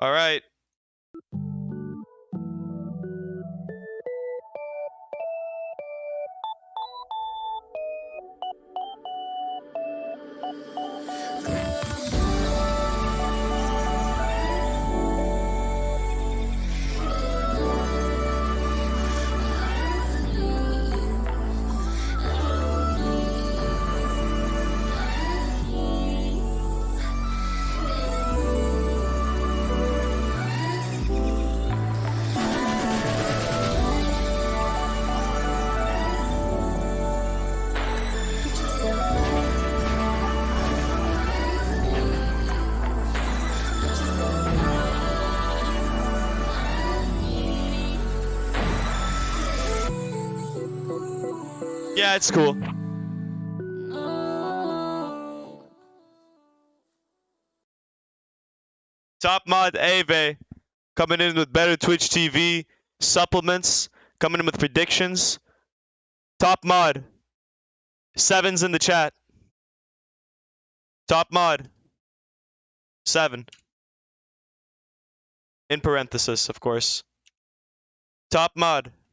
All right. Yeah, it's cool. Top mod Ave coming in with better Twitch TV supplements, coming in with predictions. Top mod. Sevens in the chat. Top mod. Seven. In parenthesis, of course. Top mod.